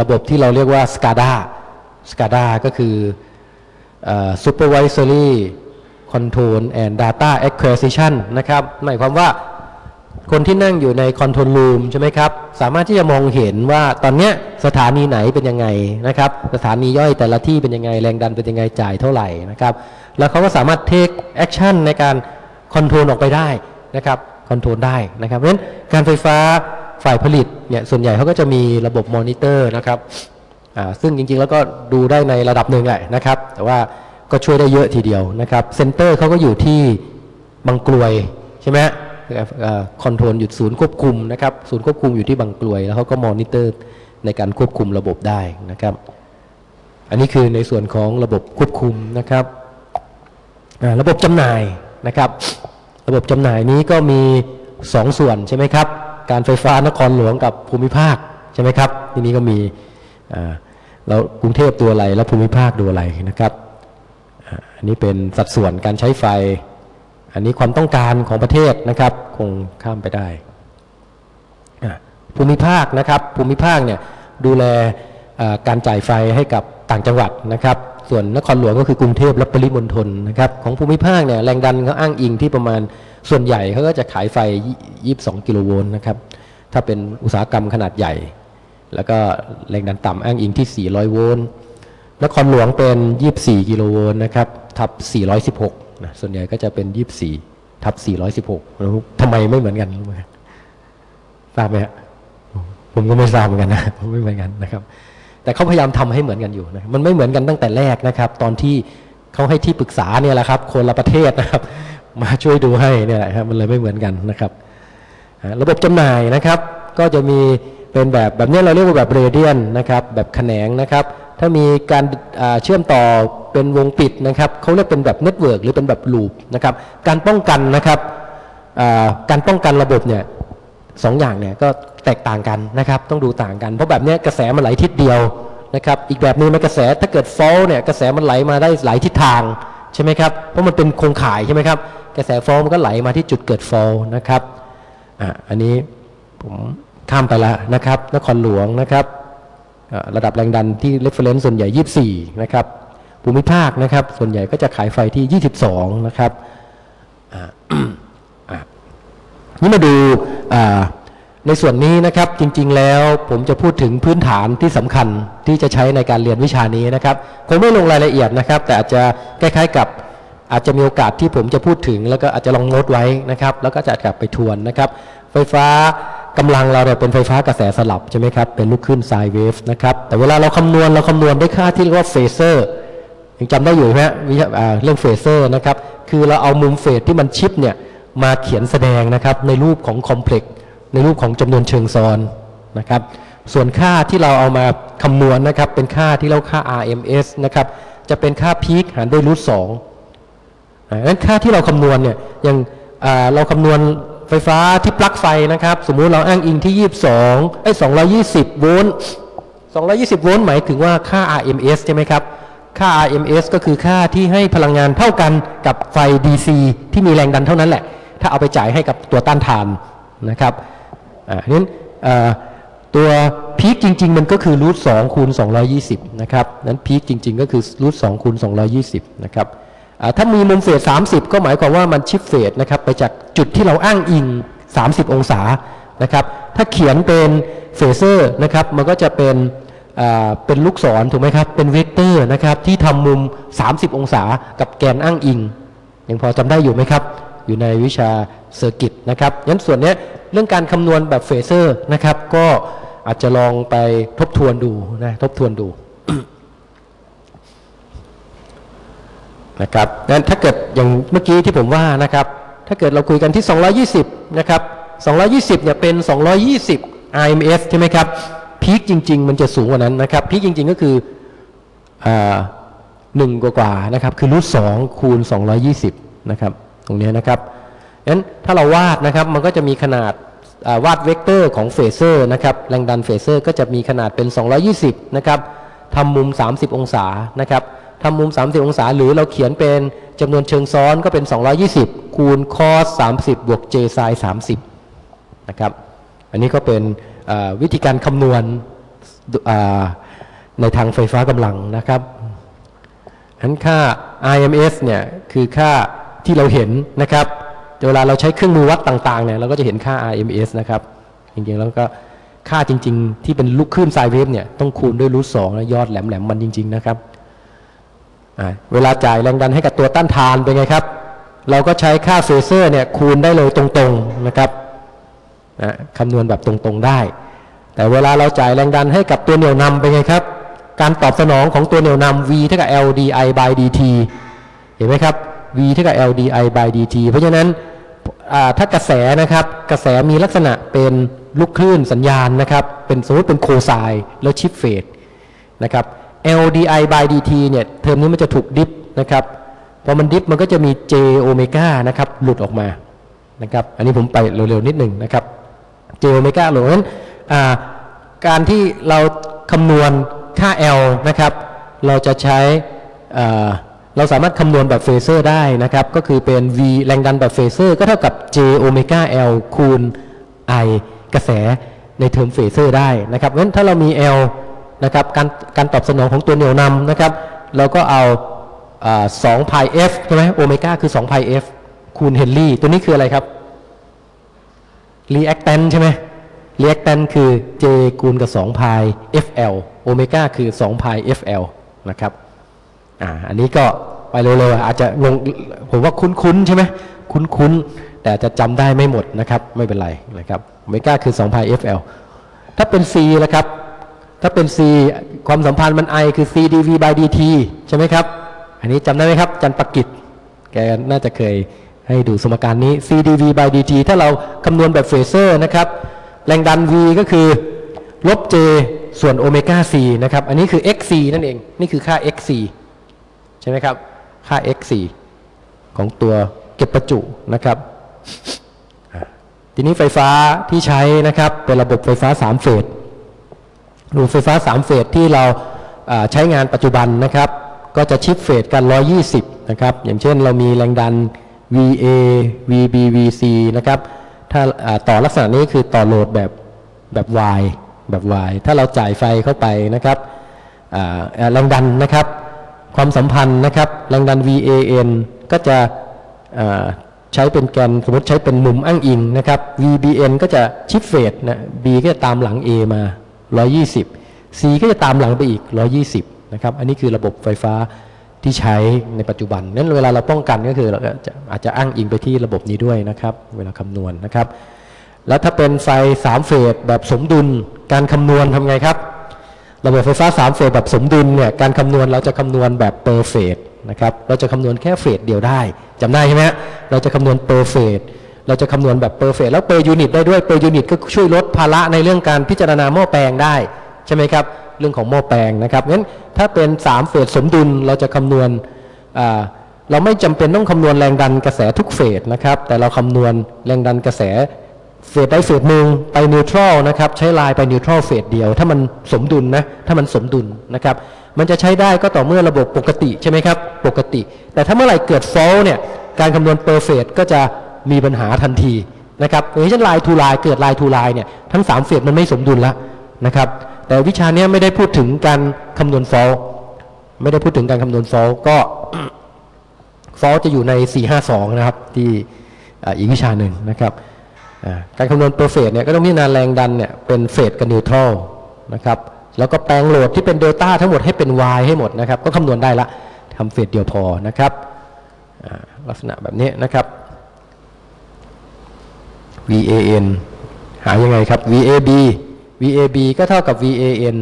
ระบบที่เราเรียกว่า SCADA SCADA ก็คือเอ่อ Supervisory Control and Data Acquisition นะครับ หมายความว่า คนที่นั่งอยู่ใน control room ใช่ไหมครับ สามารถที่จะมองเห็นว่าตอนเนี้ยสถานีไหนเป็นยังไงนะครับ สถานีย่อยแต่ละที่เป็นยังไงแรงดันเป็นยังไงจ่ายเท่าไหร่นะครับ แล้วเขาก็สามารถ take action ในการ control ออกไปได้นะครับ control ได้นะครับเพราะฉะนั้นการไฟฟ้าฝ่ายผลิตเนี่ยส่วนใหญ่เขาก็จะมีระบบมอนิเตอร์นะครับซึ่งจริงๆแล้วก็ดูได้ในระดับหนึ่งแหละนะครับ แต่ว่าก็ช่วยได้เยอะทีเดียวนะครับ center เขาก็อยู่ที่บางกลวยใช่ไหม control อยู่ศูนย์ควบคุมนะครับศูนย์ควบคุมอยู่ที่บางกลวย แล้วเขาก็มอนิเตอร์ในการควบคุมระบบได้นะครับ อันนี้คือในส่วนของระบบควบคุมนะครับระบบจำหน่ายนะครับ ระบบจำหน่ายนี้ก็มี 2 ส่วนใช่ไหมครับ การไฟฟ้านครหลวงกับภูมิภาคใช่ไหมครับ ทีนี้ก็มีอ่าแล้วกรุงเทพตัวอะไรแล้วภูมิภาคดูอะไรนะครับอันนี้เป็นสัดส่วนการใช้ไฟ อันนี้ความต้องการของประเทศนะครับคงข้ามไปได้ ภูมิภาคนะครับภูมิภาคเนี่ยดูแลการจ่ายไฟให้กับต่างจังหวัดนะครับ ส่วนนครหลวงก็คือกรุงเทพและปริมณฑลนะครับของภูมิภาคเนี่ยแรงดันเขาอ้างอิงที่ประมาณส่วนใหญ่เขาก็จะขายไฟ 22 กิโลโวลต์นะครับถ้าเป็นอุตสาหกรรมขนาดใหญ่ แล้วก็แรงดันต่ำอ้างอิงที่ 400 โวลต์นครหลวงเป็น 24 กิโลโวลต์นะครับทับ 416 นะส่วนใหญ่ก็จะเป็น24ทับ416แล้วทำไมไม่เหมือนกันรู้ไหมทราบไหมฮะผมก็ไม่ทราบเหมือนกันนะไม่เหมือนกันนะครับ แต่เขาพยายามทำให้เหมือนกันอยู่นะมันไม่เหมือนกันตั้งแต่แรกนะครับ ตอนที่เขาให้ที่ปรึกษาเนี่ยแหละครับ คนละประเทศนะครับ มาช่วยดูให้เนี่ยแหละครับมันเลยไม่เหมือนกันนะครับระบบจำหน่ายนะครับ ก็จะมีเป็นแบบแบบนี้เราเรียกว่าแบบ radial นะครับ แบบแขนงนะครับ ถ้ามีการเชื่อมต่อเป็นวงปิดนะครับเขาเรียกเป็นแบบ network หรือเป็นแบบ loop นะครับ การป้องกันนะครับการป้องกันระบบเนี่ยสองอย่างเนี่ยก็แตกต่างกันนะครับ ต้องดูต่างกัน เพราะแบบนี้กระแสมันไหลทิศเดียวนะครับ อีกแบบหนึงมันกระแสถ้าเกิดฟอลเนี่ยกระแสมันไหลมาได้หลายทิศทางใช่ไหมครับ เพราะมันเป็นโครงข่ายใช่ไหมครับ กระแสฟอลมันก็ไหลมาที่จุดเกิดฟอลนะครับอะอันนี้ผมข้ามไปแล้วนะครับ นครหลวงนะครับ ระดับแรงดันที่ reference ส่วนใหญ่ 24 นะครับ ภูมิภาคนะครับ ส่วนใหญ่ก็จะขายไฟที่ 22 นะครับนี่มาดูในส่วนนี้นะครับจริงๆแล้วผมจะพูดถึงพื้นฐานที่สำคัญที่จะใช้ในการเรียนวิชานี้นะครับคงไม่ลงรายละเอียดนะครับ แต่อาจจะคล้ายๆกับอาจจะมีโอกาสที่ผมจะพูดถึง แล้วก็อาจจะลองโน้ตไว้นะครับ แล้วก็จะกลับไปทวนนะครับ ไฟฟ้า กำลังเราเนี่ยเป็นไฟฟ้ากระแสสลับใช่ไหมครับ เป็นลูกคลื่น sine wave นะครับ แต่เวลาเราคำนวณเราคำนวณได้ค่าที่เรียกว่า phasorยังจำได้อยู่ไหมฮะวิชาเรื่อง phasor นะครับ คือเราเอามุม phase ที่มัน shift เนี่ยมาเขียนแสดงนะครับในรูปของ complex ในรูปของจำนวนเชิงซ้อนนะครับ ส่วนค่าที่เราเอามาคำนวณนะครับ เป็นค่าที่เราค่า RMS นะครับ จะเป็นค่า peak หารด้วย root สองอ่างั้นค่าที่เราคำนวณเนี่ยอย่างเราคำนวณ ไฟฟ้าที่ปลั๊กไฟนะครับ สมมุติเราอ้างอิงที่ 22ไอ้220 โวลต์220 โวลต์หมายถึงว่าค่า RMS ใช่ไหมครับ ค่า RMS ก็คือค่าที่ให้พลังงานเท่ากันกับไฟ DC ที่มีแรงดันเท่านั้นแหละ ถ้าเอาไปจ่ายให้กับตัวต้านทานนะครับอ่าฉะนั้นอ่อตัวพีคจริง ๆ มันก็คือรูท2คูณ220 นะครับ นั้นพีคจริง ๆ ก็คือรูท2คูณ220 นะครับ ถ้ามีมุมเฟส30 ก็หมายความว่ามันชิฟเฟสนะครับไปจากจุดที่เราอ้างอิง 30 องศานะครับถ้าเขียนเป็น phasor นะครับมันก็จะเป็นเป็นลูกศรถูกไหมครับ เป็นเวกเตอร์นะครับที่ทำมุม 30 องศากับแกนอ้างอิงยังพอจำได้อยู่ไหมครับ อยู่ในวิชา circuit นะครับงั้นส่วนเนี้ยเรื่องการคำนวณแบบ phasor นะครับ ก็อาจจะลองไปทบทวนดูนะทบทวนดู นะครับงั้นถ้าเกิดอย่างเมื่อกี้ที่ผมว่านะครับ ถ้าเกิดเราคุยกันที่ 220 นะครับ 220 เนี่ยเป็น 220 RMS ใช่ไหมครับ peak จริง ๆ มันจะสูงกว่านั้นนะครับ peak จริง ๆ ก็คือหนึ่งกว่าๆนะครับ คือ root สองคูณ 220 นะครับ ตรงนี้นะครับงั้นถ้าเราวาดนะครับ มันก็จะมีขนาดวาดเวกเตอร์ของ phasor นะครับ แรงดัน phasor ก็จะมีขนาดเป็น 220 นะครับทำมุม 30 องศานะครับ ทำมุม 30 องศา หรือเราเขียนเป็นจำนวนเชิงซ้อนก็เป็น 220 คูณคอส30 บวก j ไซน์30 นะครับ อันนี้ก็เป็นวิธีการคำนวณในทางไฟฟ้ากำลังนะครับอันค่า IMS เนี่ยคือค่าที่เราเห็นนะครับเวลาเราใช้เครื่องมือวัดต่างๆเนี่ยเราก็จะเห็นค่า IMS นะครับจริงๆแล้วก็ค่าจริง ๆ ที่เป็นลูกคลื่นไซเวฟเนี่ยต้องคูณด้วยรูทสองนะยอดแหลมๆมันจริง ๆ นะครับ เวลาจ่ายแรงดันให้กับตัวต้านทานเป็นไงครับ เราก็ใช้ค่า phasor เนี่ยคูณได้เลยตรงๆนะครับคำนวณแบบตรงๆได้ แต่เวลาเราจ่ายแรงดันให้กับตัวเหนี่ยวนำเป็นไงครับ การตอบสนองของตัวเหนี่ยวนำ V เท่ากับ L di by dt เห็นไหมครับ V เท่ากับ L di by dt เพราะฉะนั้นถ้ากระแสนะครับกระแสมีลักษณะเป็นลูกคลื่นสัญญาณนะครับเป็นสมมติเป็นโคไซน์แล้ว shift phaseนะครับ L di by dt เนี่ยเทอมนี้มันจะถูก diff นะครับพอมัน diff มันก็จะมี j โอเมก้านะครับหลุดออกมานะครับอันนี้ผมไปเร็วๆนิดหนึ่งนะครับ j โอเมก้าหลุดเพราะฉะนั้นการที่เราคำนวณค่า L นะครับเราจะใช้เราสามารถคำนวณแบบ phasor ได้นะครับ ก็คือเป็น V แรงดันแบบ phasor ก็เท่ากับ j omega L คูณ I กระแสใน term phasor ได้นะครับเพราะฉะนั้นถ้าเรามี L นะครับการการตอบสนองของตัวเหนี่ยวนำนะครับเราก็เอาสองพาย f ใช่ไหมโอเมก้าคือ2พาย f คูณเฮนรี่ตัวนี้คืออะไรครับ reactance ใช่ไหม reactance คือ j คูณกับ2พาย fl โอเมก้าคือ2พาย fl นะครับอ่าอันนี้ก็ไปเร็วๆอาจจะงงผมว่าคุ้นๆใช่ไหมคุ้นๆ แต่จะจำได้ไม่หมดนะครับ ไม่เป็นไรนะครับโอเมก้าคือ2พาย fl ถ้าเป็น c นะครับ ถ้าเป็น c ความสัมพันธ์มัน i คือ c dv by dt ใช่ไหมครับ อันนี้จำได้ไหมครับ จันปกิจ แกน่าจะเคยให้ดูสมการนี้ c dv by dt ถ้าเราคำนวณแบบ phasor นะครับ แรงดัน v ก็คือ ลบ j ส่วนโอเมก้า c นะครับ อันนี้คือ xc นั่นเอง นี่คือค่า xc ใช่ไหมครับ ค่า xc ของตัวเก็บประจุนะครับ ทีนี้ไฟฟ้าที่ใช้นะครับ เป็นระบบไฟฟ้า 3 เฟส ระบบไฟฟ้า 3 เฟสที่เราใช้งานปัจจุบันนะครับ ก็จะชิปเฟสกัน 120 นะครับ อย่างเช่นเรามีแรงดัน VA VB VC นะครับ ถ้าต่อลักษณะนี้คือต่อโหลดแบบแบบ Y แบบ Y ถ้าเราจ่ายไฟเข้าไปนะครับแรงดันนะครับ ความสัมพันธ์นะครับ แรงดัน VAN ก็จะใช้เป็นแกนสมมติใช้เป็นมุมอ้างอิงนะครับ VBN ก็จะชิปเฟสนะ B ก็จะตามหลัง A มา 120 C ก็จะตามหลังไปอีก 120 นะครับ อันนี้คือระบบไฟฟ้าที่ใช้ในปัจจุบัน นั้นเวลาเราป้องกันก็คือเราก็จะอาจจะอ้างอิงไปที่ระบบนี้ด้วยนะครับ เวลาคำนวณนะครับ แล้วถ้าเป็นไฟ 3 เฟสแบบสมดุล การคำนวณทำไงครับ ระบบไฟฟ้า 3 เฟสแบบสมดุลเนี่ย การคำนวณเราจะคำนวณแบบ per phase นะครับ เราจะคำนวณแค่เฟสเดียวได้จำได้ใช่ไหมเราจะคำนวณ per phase เราจะคำนวณแบบ per phase แล้ว per unit ได้ด้วย per unit ก็ช่วยลดภาระในเรื่องการพิจารณาหม้อแปลงได้ใช่ไหมครับเรื่องของหม้อแปลงนะครับงั้นถ้าเป็น3เฟสสมดุลเราจะคำนวณเราไม่จำเป็นต้องคำนวณแรงดันกระแสทุกเฟสนะครับ แต่เราคำนวณแรงดันกระแสเฟสใดเฟสหนึ่งไป neutral นะครับใช้ลายไป neutral เฟสเดียว ถ้ามันสมดุลนะถ้ามันสมดุลนะครับ มันจะใช้ได้ก็ต่อเมื่อระบบปกติใช่ไหมครับ ปกติ แต่ถ้าเมื่อไหร่เกิด fault เนี่ยการคำนวณ per phase ก็จะ มีปัญหาทันทีนะครับอย่างเช่น line to line เกิด line to line เนี่ยทั้ง3เฟสมันไม่สมดุลแล้วนะครับ แต่วิชาเนี้ยไม่ได้พูดถึงการคำนวณ fault ไม่ได้พูดถึงการคำนวณ fault ก็ฟอลจะอยู่ใน 452 นะครับ ที่อีกวิชาหนึ่งนะครับการคำนวณเปอร์เฟสเนี่ยก็ต้องพิจารณาแรงดันเนี่ยเป็นเฟสกับนิวทรัลนะครับแล้วก็แปลงโหลดที่เป็นเดลต้าทั้งหมดให้เป็น y ให้หมดนะครับ ก็คำนวณได้ละทำเฟสเดียวพอนะครับลักษณะแบบนี้นะครับ VAN หายังไงครับ VAB VAB ก็เท่ากับ VAN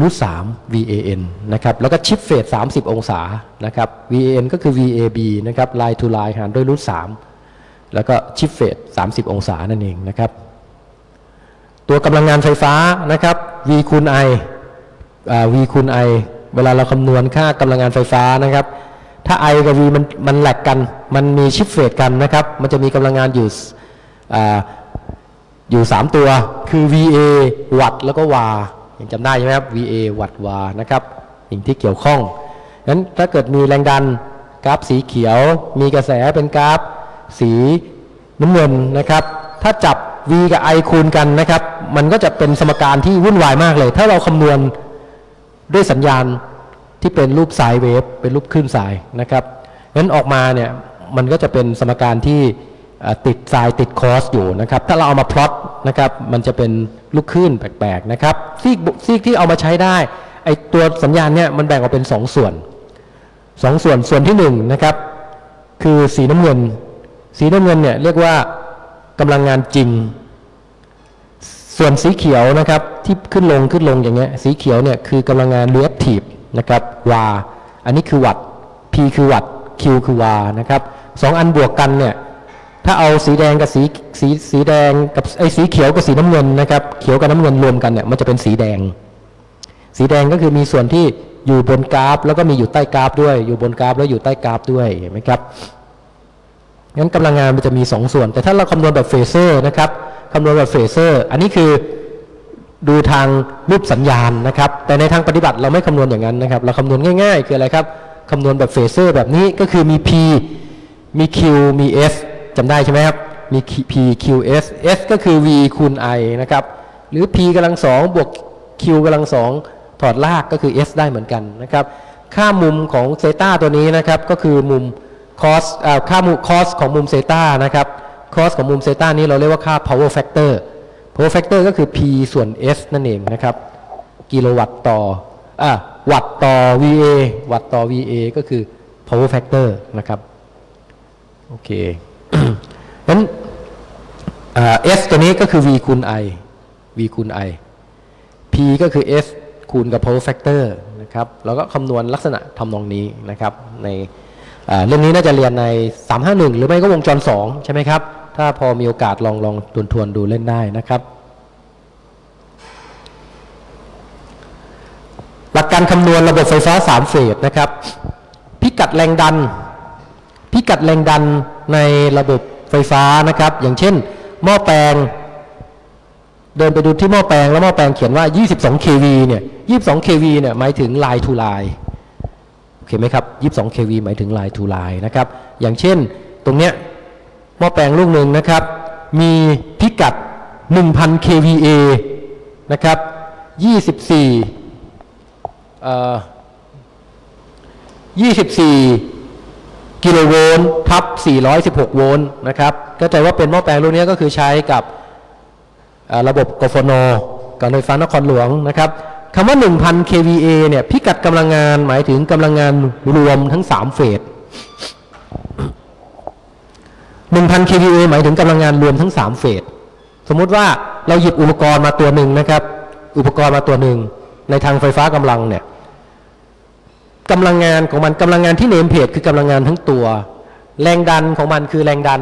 รูท3 VAN นะครับ แล้วก็ชิปเฟส30 องศา นะครับ VAN ก็คือ VAB นะครับ line to line หารด้วยรูท3แล้วก็ชิปเฟส30 องศานั่นเองนะครับ ตัวกำลังงานไฟฟ้านะครับ V คูณ I V คูณ I เวลาเราคำนวณค่ากำลังงานไฟฟ้านะครับ ถ้า I กับ V มันมันแหลกกัน มันมีชิปเฟสกันนะครับ มันจะมีกำลังงานอยู่อ่าอยู่ 3 ตัว คือ VA วัตแล้วก็วายังจำได้ใช่ไหมครับ VA วัตวานะครับสิ่งที่เกี่ยวข้องนั้นถ้าเกิดมีแรงดันกราฟสีเขียว มีกระแสเป็นกราฟสีน้ำเงินนะครับ ถ้าจับ V กับ I คูณกันนะครับ มันก็จะเป็นสมการที่วุ่นวายมากเลย ถ้าเราคำนวณด้วยสัญญาณที่เป็นรูปไซน์เวฟเป็นรูปคลื่นสายนะครับงั้นออกมาเนี่ย มันก็จะเป็นสมการที่ติดไซน์ติดคอสอยู่นะครับ ถ้าเราเอามาพลอตนะครับมันจะเป็นลูกคลื่นแปลกๆนะครับซีกซีกที่เอามาใช้ได้ไอตัวสัญญาณเนี่ยมันแบ่งออกเป็น 2 ส่วน 2 ส่วนส่วนที่1นนะครับคือสีน้ำเงิน สีน้ำเงินเนี่ยเรียกว่ากำลังงานจริง ส่วนสีเขียวนะครับที่ขึ้นลงขึ้นลงอย่างเงี้ยสีเขียวเนี่ยคือกำลังงาน reactive นะครับ VAR อันนี้คือวัตต์ P คือวัตต์ Q คือ VAR นะครับ สองอันบวกกันเนี่ยถ้าเอาสีแดงกับสีสีสีแดงกับไอสีเขียวกับสีน้ำเงินนะครับเขียวกับน้ำเงินรวมกันเนี่ยมันจะเป็นสีแดง สีแดงก็คือมีส่วนที่อยู่บนกราฟ แล้วก็มีอยู่ใต้กราฟด้วย อยู่บนกราฟแล้วอยู่ใต้กราฟด้วยเห็นไหมครับงั้นกำลังงานมันจะมี 2 ส่วน แต่ถ้าเราคำนวณแบบ phasor นะครับคำนวณแบบ phasor อันนี้คือดูทางรูปสัญญาณนะครับ แต่ในทางปฏิบัติเราไม่คำนวณอย่างนั้นนะครับ เราคำนวณง่าย ๆ คืออะไรครับคำนวณแบบ phasor แบบนี้ก็คือมี P มี Q มี S จำได้ใช่ไหมครับ มี P Q S S ก็คือ V คูณ I นะครับ หรือ P กำลังสองบวก Q กำลังสองถอดรากก็คือ S ได้เหมือนกันนะครับ ค่ามุมของ theta ตัวนี้นะครับก็คือมุม cos ค่ามุม cos ของมุม theta นะครับ cos ของมุมเซตานี้เราเรียกว่าค่า power factor power factor ก็คือ P ส่วน S นั่นเองนะครับ กิโลวัตต์ต่ออวัตต์ต่อ VA วัตต์ต่อ VA ก็คือ power factor นะครับ โอเคนั้นอ่า S ตัวนี้ก็คือ V คูณ I V คูณ I P ก็คือ S คูณกับ power factor นะครับแล้วก็คำนวณลักษณะทำนองนี้นะครับ ในเรื่องนี้น่าจะเรียนใน 351 หรือไม่ก็วงจร 2 ใช่ไหมครับ ถ้าพอมีโอกาสลองลองทวนทวนๆดูเล่นได้นะครับ หลักการคำนวณระบบไฟฟ้า 3 เฟสนะครับ พิกัดแรงดัน พิกัดแรงดันในระบบไฟฟ้านะครับ อย่างเช่น หม้อแปลง เดินไปดูที่หม้อแปลงแล้วหม้อแปลงเขียนว่า 22 kV เนี่ย 22 kV เนี่ยหมายถึง line to line โอเคไหมครับ 22 kV หมายถึง line to line นะครับ อย่างเช่น ตรงเนี้ยหม้อแปลงลูกหนึ่งนะครับ มีพิกัด 1,000 kVA นะครับ 24เอ่อ24 กิโลโวลต์ทับ 416 โวลต์นะครับก็ใจว่าเป็นหม้อแปลงรุ่นนี้ก็คือใช้กับระบบกฟนการไฟฟ้านครหลวงนะครับคำว่า 1,000 kVA เนี่ยพิกัดกำลังงานหมายถึงกำลังงานรวมทั้ง 3 เฟส 1,000 kVA หมายถึงกำลังงานรวมทั้ง 3 เฟส สมมุติว่าเราหยิบอุปกรณ์มาตัวหนึ่งนะครับ อุปกรณ์มาตัวหนึ่งในทางไฟฟ้ากำลังเนี่ย กำลังงานของมันกำลังงานที่เนมเพจคือกำลังงานทั้งตัว แรงดันของมันคือแรงดัน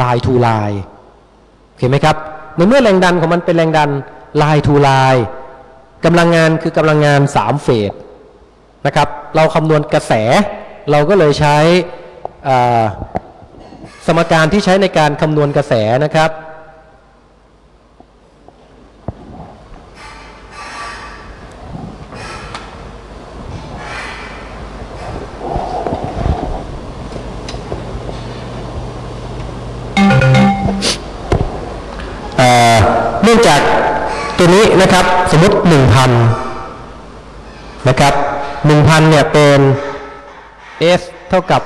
ลายทูลายโอเคไหมครับ ในเมื่อแรงดันของมันเป็นแรงดันลายทูลายกำลังงานคือกำลังงานสามเฟสนะครับ เราคำนวณกระแส เราก็เลยใช้สมการที่ใช้ในการคำนวณกระแสนะครับ นื่องจากตัวนี้นะครับสมมติ1,000นะครับ1,000เนี่ยเป็น S เท่ากับ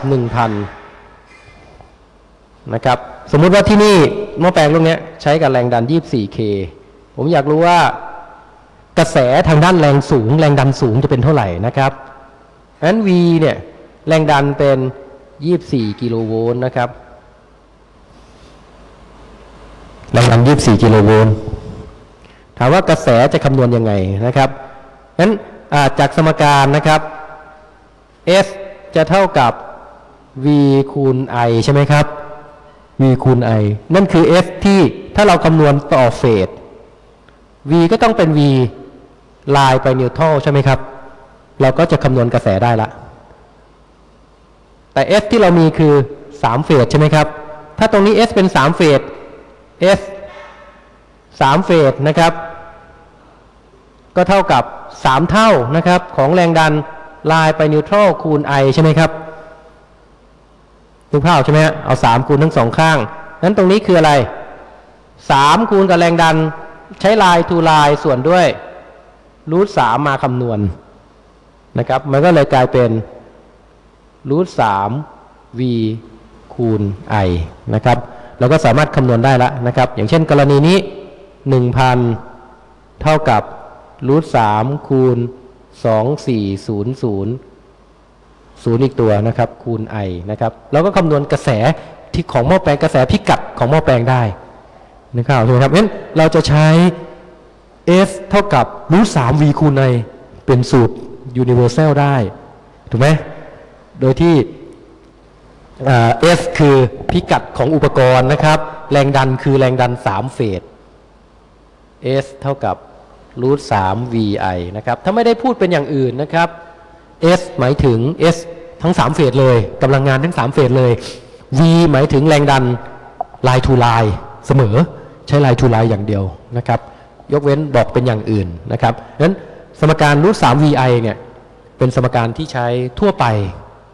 1,000นะครับสมมุติว่าที่นี่หม้อแปลงลูกเนี้ยใช้กับแรงดัน 24K ผมอยากรู้ว่ากระแสทางด้านแรงสูง แรงดันสูงจะเป็นเท่าไหร่นะครับงั้น V เนี่ยแรงดันเป็น 24 กิโลโวลต์นะครับ แรงดัน 24 กิโลโวลต์ ถามว่ากระแสจะคำนวณยังไงนะครับงั้นอ่าจากสมการนะครับ S จะเท่ากับ V คูณ I ใช่ไหมครับ V คูณ I นั่นคือ S ที่ถ้าเราคำนวณต่อเฟส V ก็ต้องเป็น V ไลน์ไปนิวทรัลใช่ไหมครับ เราก็จะคำนวณกระแสได้ละ แต่ S ที่เรามีคือ 3 เฟสใช่ไหมครับ ถ้าตรงนี้ S เป็น 3 เฟส S 3เฟสนะครับ ก็เท่ากับ3เท่านะครับ ของแรงดันลายไปนิวทรัลคูณ I ใช่ไหมครับนึกภาพใช่ไหมฮะเอา3คูณทั้งสองข้างนั้นตรงนี้คืออะไร3คูณกับแรงดันใช้ลายทูลายส่วนด้วยรูท3มมาคำนวณนะครับ มันก็เลยกลายเป็นรูท3 v คูณ i นะครับ เราก็สามารถคำนวณได้แล้วนะครับ อย่างเช่นกรณีนี้ 1,000เท่ากับรูท3คูณ2400ศูนย์ศูนย์ศูนย์อีกตัวนะครับ คูณ i นะครับเราก็คำนวณกระแสที่ของหม้อแปลงกระแสพิกัดของหม้อแปลงได้นะครับถูกไหมครับงั้นเราจะใช้ f เท่ากับรูท3 v คูณ i เป็นสูตร universal ได้ถูกไหมโดยที่อ่า S คือพิกัดของอุปกรณ์นะครับ แรงดันคือแรงดัน 3 เฟส S เท่ากับรูท3 VI นะครับ ถ้าไม่ได้พูดเป็นอย่างอื่นนะครับ S หมายถึง S ทั้ง 3 เฟสเลยกำลังงานทั้ง 3 เฟสเลย V หมายถึงแรงดัน line to line เสมอใช้ line to line อย่างเดียวนะครับ ยกเว้นบอกเป็นอย่างอื่นนะครับนั้นสมการรูท3 VI เนี่ยเป็นสมการที่ใช้ทั่วไป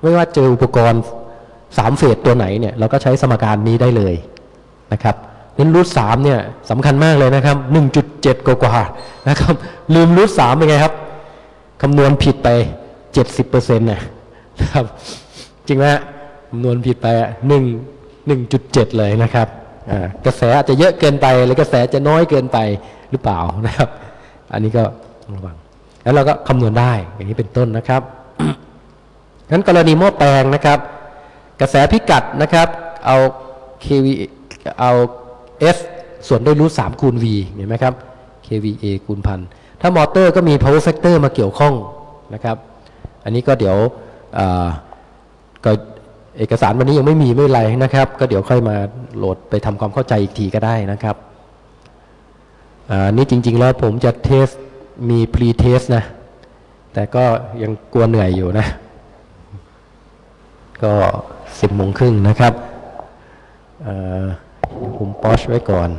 ไม่ว่าเจออุปกรณ์3เฟสตัวไหนเนี่ยเราก็ใช้สมการนี้ได้เลยนะครับ นั้นรูท3เนี่ยสำคัญมากเลยนะครับ 1.7 กว่าๆนะครับ ลืมรูท3เป็นไงครับคำนวณผิดไป 70%นะครับ จริงไหมฮะคำนวณผิดไปหนึ่งหนึ่งจุดเจ็ดเลยนะครับอ่ากระแสอาจจะเยอะเกินไปหรือกระแสจะน้อยเกินไปหรือเปล่านะครับ อันนี้ก็ระวังแล้วเราก็คำนวณได้อย่างนี้เป็นต้นนะครับงั้นกรณีหม้อแปลงนะครับ กระแสพิกัดนะครับ เอา kV เอา S ส่วนด้วยรูท3คูณ V เห็นไหมครับ kVA คูณพันถ้ามอเตอร์ก็มี power factor มาเกี่ยวข้องนะครับ อันนี้ก็เดี๋ยวก็เอกสารวันนี้ยังไม่มีไม่ไรนะครับ ก็เดี๋ยวค่อยมาโหลดไปทำความเข้าใจอีกทีก็ได้นะครับอ่านี่จริง ๆ แล้วผมจะเทสมี pre test นะ แต่ก็ยังกลัวเหนื่อยอยู่นะ ก็สิบโมงครึ่งนะครับ ผมปอชไว้ก่อน